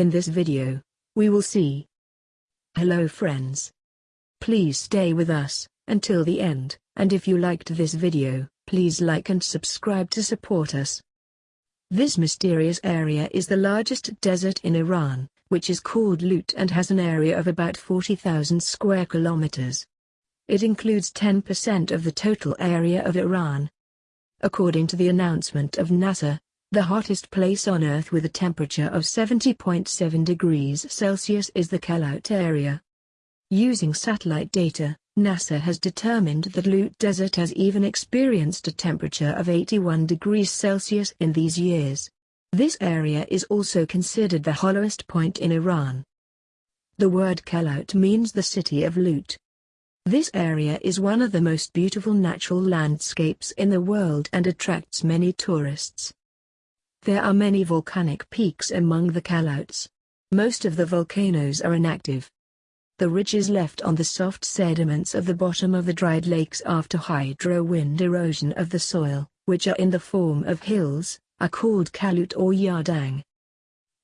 In this video, we will see. Hello friends. Please stay with us, until the end, and if you liked this video, please like and subscribe to support us. This mysterious area is the largest desert in Iran, which is called Lut and has an area of about 40,000 square kilometers. It includes 10% of the total area of Iran. According to the announcement of NASA, the hottest place on Earth with a temperature of 70.7 degrees Celsius is the Kalut area. Using satellite data, NASA has determined that Lut Desert has even experienced a temperature of 81 degrees Celsius in these years. This area is also considered the hollowest point in Iran. The word Kalut means the city of Lut. This area is one of the most beautiful natural landscapes in the world and attracts many tourists. There are many volcanic peaks among the Kaluts. Most of the volcanoes are inactive. The ridges left on the soft sediments of the bottom of the dried lakes after hydro wind erosion of the soil, which are in the form of hills, are called Kalut or Yardang.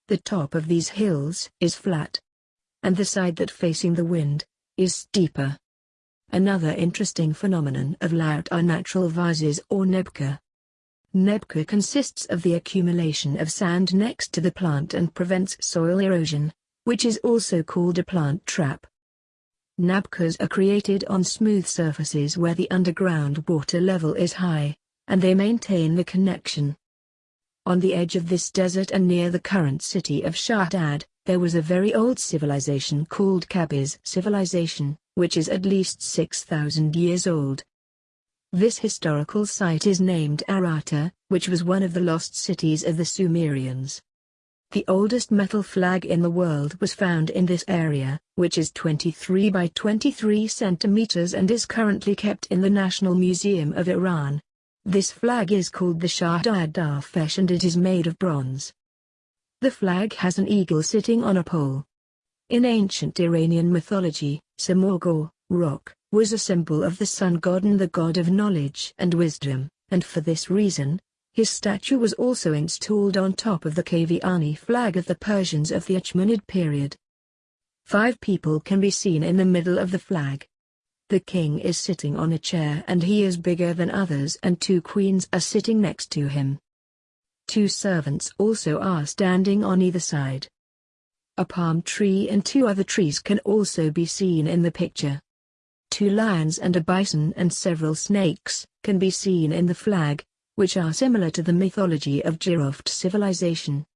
The top of these hills is flat. And the side that facing the wind, is steeper. Another interesting phenomenon of Lut are natural vases or nebka. Nebka consists of the accumulation of sand next to the plant and prevents soil erosion, which is also called a plant trap. Nabkas are created on smooth surfaces where the underground water level is high, and they maintain the connection. On the edge of this desert and near the current city of Shahdad, there was a very old civilization called Kabiz civilization, which is at least 6,000 years old. This historical site is named Aratta, which was one of the lost cities of the Sumerians. The oldest metal flag in the world was found in this area, which is 23 by 23 centimeters and is currently kept in the National Museum of Iran. This flag is called the Shahdad Derafsh and it is made of bronze. The flag has an eagle sitting on a pole. In ancient Iranian mythology, Samorgor, rock, was a symbol of the sun god and the god of knowledge and wisdom, and for this reason, his statue was also installed on top of the Kaviani flag of the Persians of the Achaemenid period. Five people can be seen in the middle of the flag. The king is sitting on a chair and he is bigger than others and two queens are sitting next to him. Two servants also are standing on either side. A palm tree and two other trees can also be seen in the picture. Two lions and a bison and several snakes can be seen in the flag, which are similar to the mythology of Jiroft civilization.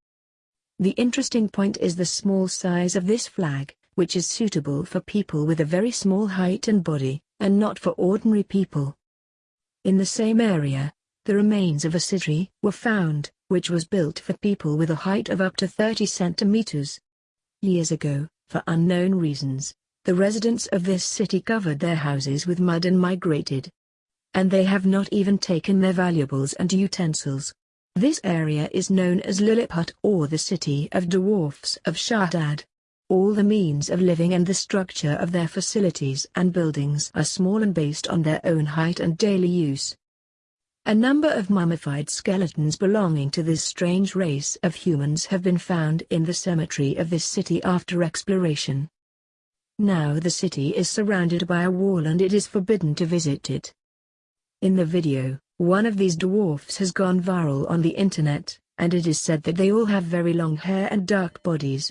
The interesting point is the small size of this flag, which is suitable for people with a very small height and body, and not for ordinary people. In the same area, the remains of a city were found, which was built for people with a height of up to 30 centimeters. Years ago, for unknown reasons, the residents of this city covered their houses with mud and migrated. And they have not even taken their valuables and utensils. This area is known as Lilliput or the city of dwarfs of Shahdad. All the means of living and the structure of their facilities and buildings are small and based on their own height and daily use. A number of mummified skeletons belonging to this strange race of humans have been found in the cemetery of this city after exploration. Now the city is surrounded by a wall and it is forbidden to visit it. In the video, one of these dwarfs has gone viral on the internet, and it is said that they all have very long hair and dark bodies.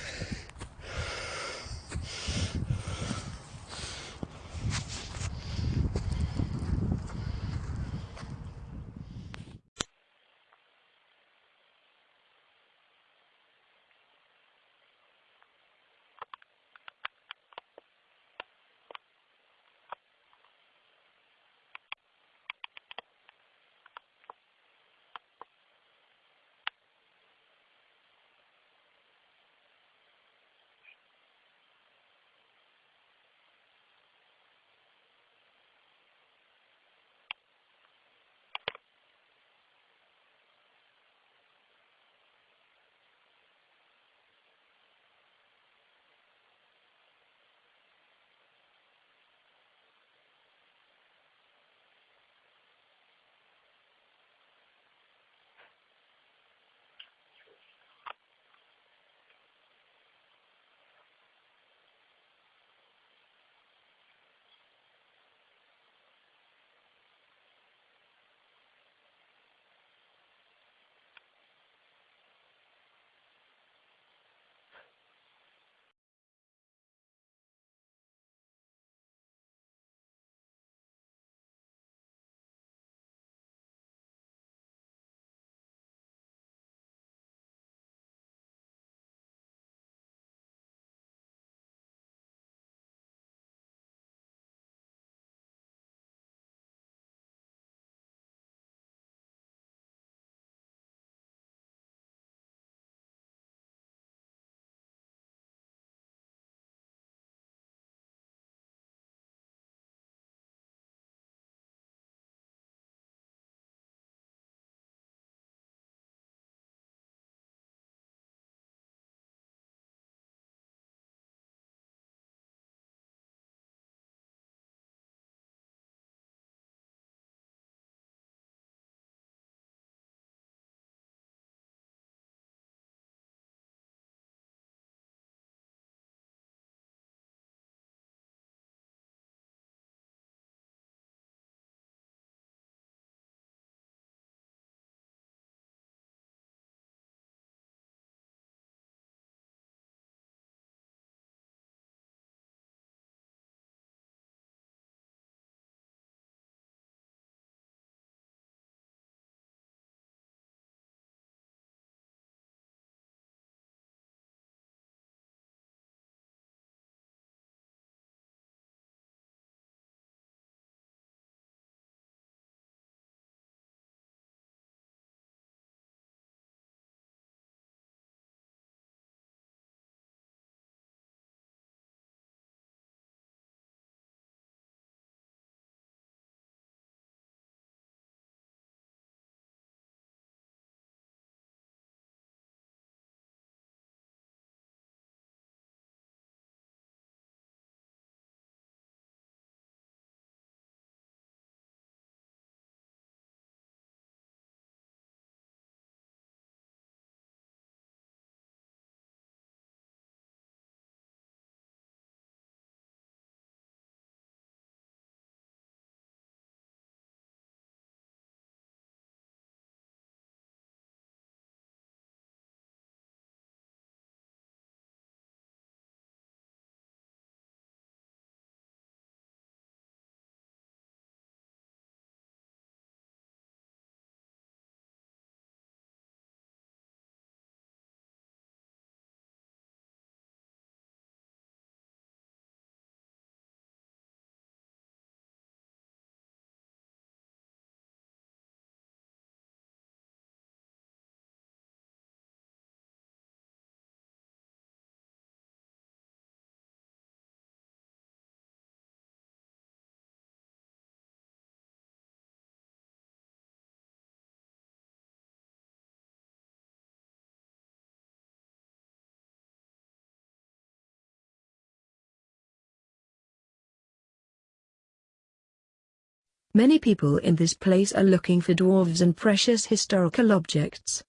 Many people in this place are looking for dwarves and precious historical objects.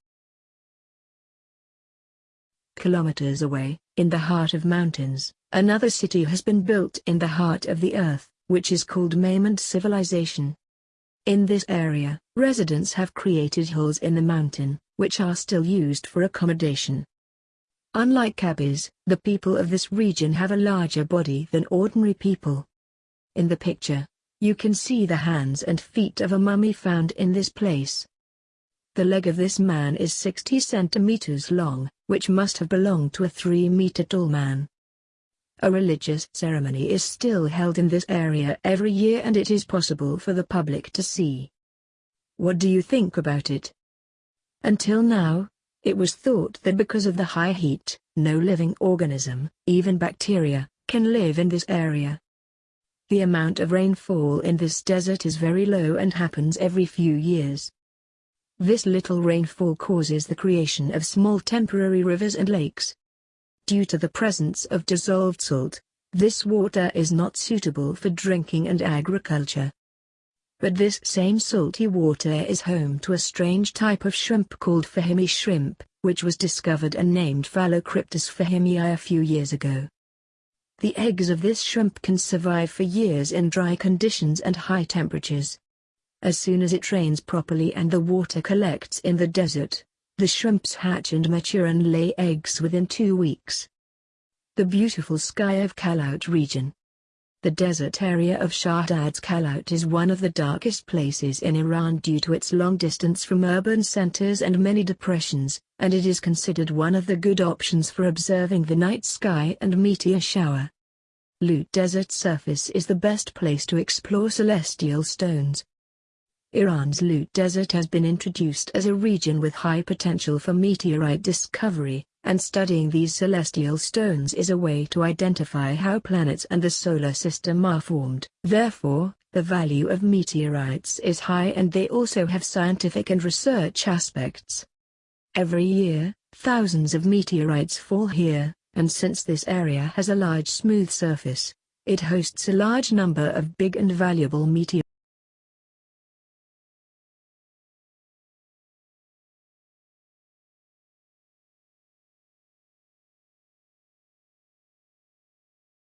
Kilometers away, in the heart of mountains, another city has been built in the heart of the earth, which is called Maimand Civilization. In this area, residents have created holes in the mountain, which are still used for accommodation. Unlike Kabis, the people of this region have a larger body than ordinary people. In the picture, you can see the hands and feet of a mummy found in this place. The leg of this man is 60 centimeters long, which must have belonged to a 3-meter tall man. A religious ceremony is still held in this area every year and it is possible for the public to see. What do you think about it? Until now, it was thought that because of the high heat, no living organism, even bacteria, can live in this area. The amount of rainfall in this desert is very low and happens every few years. This little rainfall causes the creation of small temporary rivers and lakes. Due to the presence of dissolved salt, this water is not suitable for drinking and agriculture. But this same salty water is home to a strange type of shrimp called Fahimi shrimp, which was discovered and named Phallocryptus fahimii a few years ago. The eggs of this shrimp can survive for years in dry conditions and high temperatures. As soon as it rains properly and the water collects in the desert, the shrimps hatch and mature and lay eggs within two weeks. The beautiful sky of Kalut region. The desert area of Shahdad's Kalut is one of the darkest places in Iran due to its long distance from urban centers and many depressions, and it is considered one of the good options for observing the night sky and meteor shower. Lut Desert surface is the best place to explore celestial stones, Iran's Lut Desert has been introduced as a region with high potential for meteorite discovery, and studying these celestial stones is a way to identify how planets and the solar system are formed. Therefore, the value of meteorites is high and they also have scientific and research aspects. Every year, thousands of meteorites fall here, and since this area has a large smooth surface, it hosts a large number of big and valuable meteorites.